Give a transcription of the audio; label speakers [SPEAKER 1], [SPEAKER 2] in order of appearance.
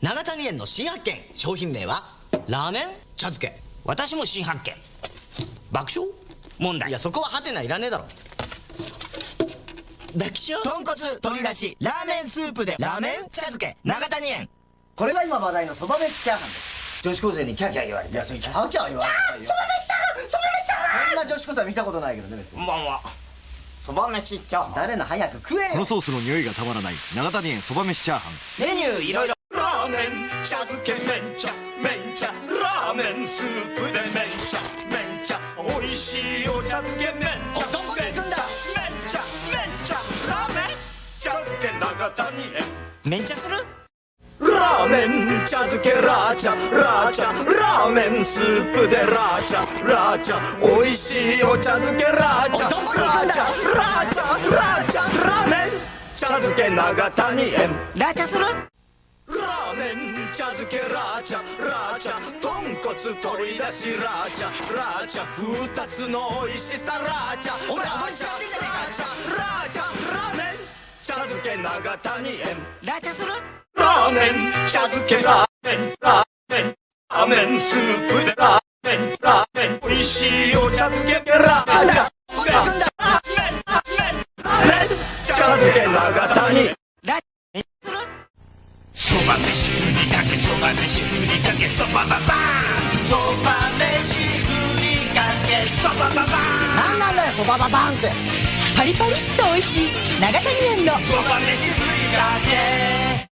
[SPEAKER 1] 長谷園の新発見。商品名はラーメン？茶漬け。
[SPEAKER 2] 私も新発見。爆笑？問題。
[SPEAKER 1] いやそこはハテナいらねえだろ。
[SPEAKER 2] 爆笑？豚骨鶏だし。ラーメンスープで。ラーメン茶漬け。長谷園。
[SPEAKER 1] これが今話題のそば飯チャーハンです。女子高生にキャーキャー言われて。いやそれキャーキャー言われてそば飯チャーハンそば飯チャーハン！こんな女子高生は見たことないけどね別に。
[SPEAKER 2] こんばんはそば飯チャーハン。
[SPEAKER 1] 誰の早く食えよ。
[SPEAKER 3] このソースの匂いがたまらない。長谷園そば飯チャーハン。
[SPEAKER 2] メニューいろいろ。
[SPEAKER 4] ラーメン茶漬け麺茶麺茶ラーメンスープで麺茶麺茶美味しいお茶漬け麺茶
[SPEAKER 1] どこに行くんだ？
[SPEAKER 4] 麺茶麺茶ラーメン茶漬け長谷園
[SPEAKER 2] めん。ちゃする？
[SPEAKER 4] ラーメン茶漬けラーチャラーチャラーメンスープでラーチャラーチャ美味しいお茶漬けラーチャラーチャラーチャラーチャラーメン茶漬け長谷園
[SPEAKER 2] ラチャする
[SPEAKER 4] ラーメン茶漬けラーチャラーチャ豚骨鶏だしラーチャラーチャ二つの美味しさラーチャ
[SPEAKER 1] お前
[SPEAKER 4] ラーチャ
[SPEAKER 1] 踊りしてんじゃねえか
[SPEAKER 4] ラーチャラーチャラーメン茶漬け長谷園。
[SPEAKER 2] ラチャする？
[SPEAKER 4] ラーメン茶漬けラーメンラーメンラーメンスープでラーメンラーメン美味しいお茶漬けラーメンば飯ふりかけそば飯ふりかけそばばばそば飯ふりかけそばばばーん。
[SPEAKER 1] 何なんだよそばばばん。って
[SPEAKER 5] パリパリっと美味しい。長谷園の。
[SPEAKER 4] そば飯ふりかけ